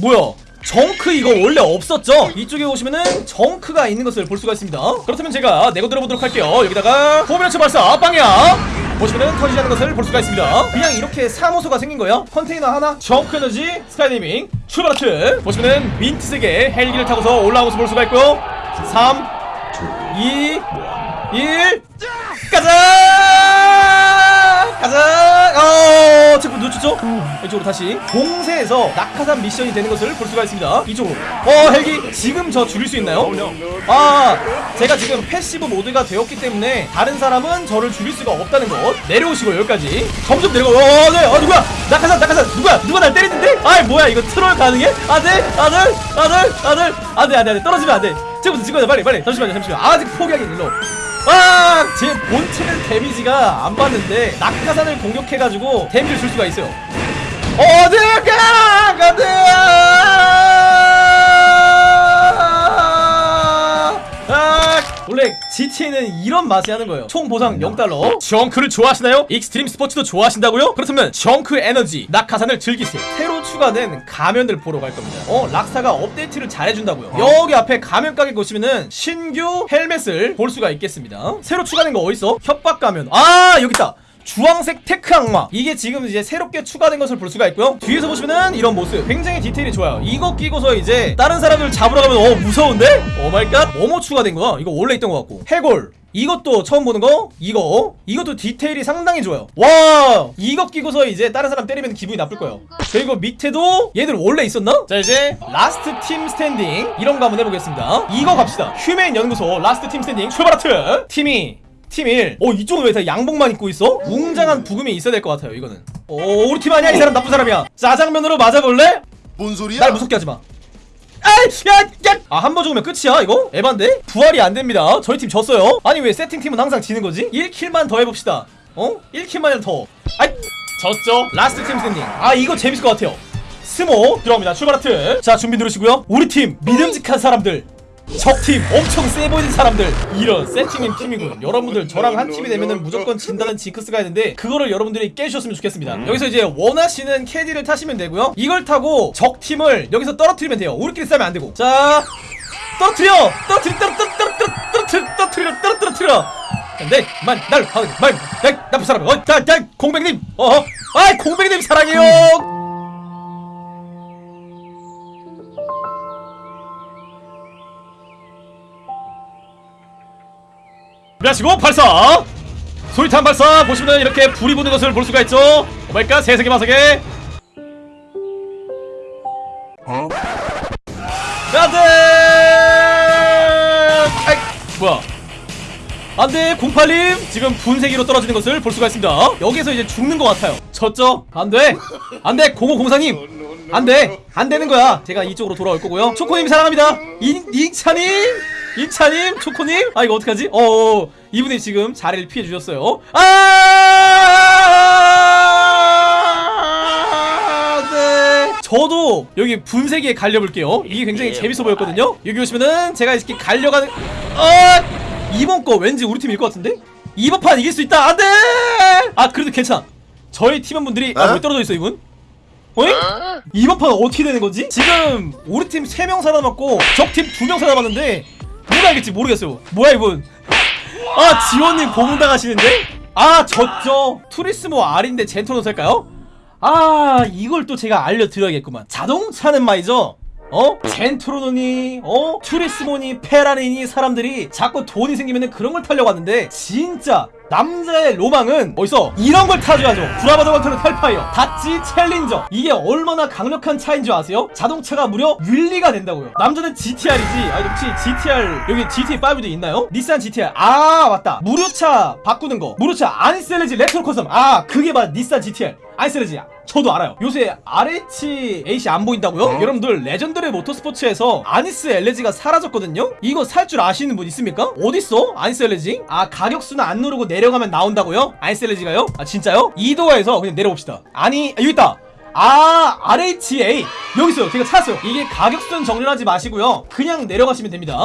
뭐야? 정크 이거 원래 없었죠? 이쪽에 오시면은 정크가 있는 것을 볼 수가 있습니다. 그렇다면 제가 내고 들어보도록 할게요. 여기다가 포면체 발사 빵야! 보시면은 터지지 않는 것을 볼 수가 있습니다. 그냥 이렇게 사무소가 생긴 거예요? 컨테이너 하나? 정크 에너지 스카이다이빙 출발하트! 보시면은 민트색의 헬기를 타고서 올라온 것을 볼 수가 있고요. 3 2 1 가자! 어, 놓쳤죠? 이쪽으로 다시 공중에서 낙하산 미션이 되는 것을 볼 수가 있습니다. 이쪽으로. 어, 헬기 지금 저 죽일 수 있나요? 아, 제가 지금 passive mode가 되었기 때문에 다른 사람은 저를 죽일 수가 없다는 것. 내려오시고 여기까지. 점점 내려가. 어, 네. 아, 누구야? 낙하산, 낙하산. 누구야? 누가 날 때리는데? 아이, 뭐야? 이거 트롤 가능해? 안 돼! 아들! 아들! 아들! 안 돼, 안 돼, 안 돼. 떨어지면 안 돼. 지금부터 지금부터 빨리, 빨리. 잠시만요, 잠시만요. 아직 포기하기 일러. 아! 제 본체는 damage가 안 받는데 낙하산을 공격해가지고 damage를 줄 수가 있어요 어디 원래 GTA는 이런 맛에 하는 거예요. 총 보상 0달러. 정크를 좋아하시나요? extreme sports도 좋아하신다고요? 그렇다면 정크 에너지 낙하산을 즐기세요. 새로 추가된 가면을 보러 갈 겁니다. 어 락스타가 업데이트를 잘해준다고요. 여기 앞에 가면 가게 보시면은 신규 헬멧을 볼 수가 있겠습니다. 새로 추가된 거 어딨어? 협박 가면. 아 여기 있다 주황색 tech 악마. 이게 지금 이제 새롭게 추가된 것을 볼 수가 있고요. 뒤에서 보시면은 이런 모습. 굉장히 디테일이 좋아요. 이거 끼고서 이제 다른 사람들 잡으러 가면 어 무서운데? Oh my god. 뭐뭐 추가된 거야? 이거 원래 있던 것 같고. 해골. 이것도 처음 보는 거? 이거? 이것도 디테일이 상당히 좋아요. 와 이거 끼고서 이제 다른 사람 때리면 기분이 나쁠 거예요. 그리고 밑에도 얘들 원래 있었나? 자 이제 last team standing. 이런 거 한번 해보겠습니다. 이거 갑시다. 휴메인 연구소 last team standing 출발 하트. 팀이 팀 1. 어, 이쪽은 왜 다 양복만 입고 있어? 웅장한 브금이 있어야 될 것 같아요, 이거는. 오, 우리 팀 아니야, 이 사람 나쁜 사람이야. 짜장면으로 맞아볼래? 뭔 소리야? 날 무섭게 하지 마. 야, 야! 아, 한 번 죽으면 끝이야, 이거? 에반데? 부활이 안 됩니다. 저희 팀 졌어요. 아니, 왜 세팅팀은 항상 지는 거지? 1 kill만 더 해봅시다. 어? 1 kill만 더. 아이, 졌죠? Last team standing. 아, 이거 재밌을 것 같아요. 스모 들어갑니다. 출발 하트. 자, 준비 누르시고요. 우리 팀 믿음직한 사람들. 적팀 엄청 세 보이는 사람들. 이런 세팅인 팀이군. 여러분들 저랑 한 팀이 되면은 무조건 진다는 징크스가 있는데 그거를 여러분들이 깨주셨으면 좋겠습니다. 여기서 이제 원하시는 캐디를 타시면 되고요. 이걸 타고 적팀을 여기서 떨어뜨리면 돼요. 우리끼리 싸면 안 되고. 자 떨어뜨려! 떨어뜨려! 떨어뜨려! 떨어뜨려! 떨어뜨려! 떨어뜨려! 떨어뜨려 네 만날 말 나쁜 사람 어 자 자 공백님! 어아 공백님 사랑해요 준비하시고 발사! 소리탄 발사! 보시면 이렇게 불이 붙는 것을 볼 수가 있죠? Oh my god 세세계 마세계 어? 안돼! 아이 뭐야? 안돼 08님! 지금 분쇄기로 떨어지는 것을 볼 수가 있습니다. 여기서 이제 죽는 것 같아요. 졌죠? 안돼! 안돼 0504님! 안돼! 안되는 거야. 제가 이쪽으로 돌아올 거고요. 초코님 사랑합니다. 인, 인차님 인차님 초코님? 아 이거 어떡하지? 어어 이분이 지금 자리를 피해 주셨어요. 아! 네. 저도 여기 분쇄기에 갈려볼게요. 이게 굉장히 재밌어 보였거든요. 여기 오시면은 제가 이렇게 갈려가는 아 이번 거 왠지 우리 팀일 것 같은데? 이번 판 이길 수 있다. 안돼! 아 그래도 괜찮아. 저희 팀원분들이 아, 왜 떨어져 있어 이분? 어이? 이번 판 어떻게 되는 거지? 지금 우리 팀 3명 살아남았고 적팀 2명 살아남았는데 누가 알겠지 모르겠어요 뭐야 이분 아 지원님 고문당하시는데? 아 졌죠 투리스모 R인데 젠토로 살까요? 아 이걸 또 제가 알려드려야겠구만 자동차는 말이죠 어? 젠토르노니 어? 투리스모니 페라리니 사람들이 자꾸 돈이 생기면 그런 걸 타려고 하는데 진짜 남자의 로망은 어디서 이런 걸 타줘야죠 브라바도 건틀렛 헬파이어 닷지 챌린저 이게 얼마나 강력한 차인 줄 아세요? 자동차가 무려 wheelie가 된다고요 남자는 GTR이지 아 혹시 GTR 여기 GT5도 있나요? 닛산 GTR 아 맞다 무료차 바꾸는 거 무료차 애니스 엘레지 레트로 커스텀 아 그게 바로 닛산 GTR 애니스 엘레지 저도 알아요 요새 RH8이 안 보인다고요? 어? 여러분들 레전드의 모터스포츠에서 아니스 엘레지가 사라졌거든요? 이거 살 줄 아시는 분 있습니까? 어딨어? 아니스 엘레지? 아 가격수는 안 누르고 내 려가면 나온다고요? 아니스 엘레지가요? 아 진짜요? 이도어에서 그냥 내려봅시다. 아니 아, 여기 있다. 아 RHA 여기 있어요. 제가 찾았어요. 이게 가격수는 정렬하지 마시고요. 그냥 내려가시면 됩니다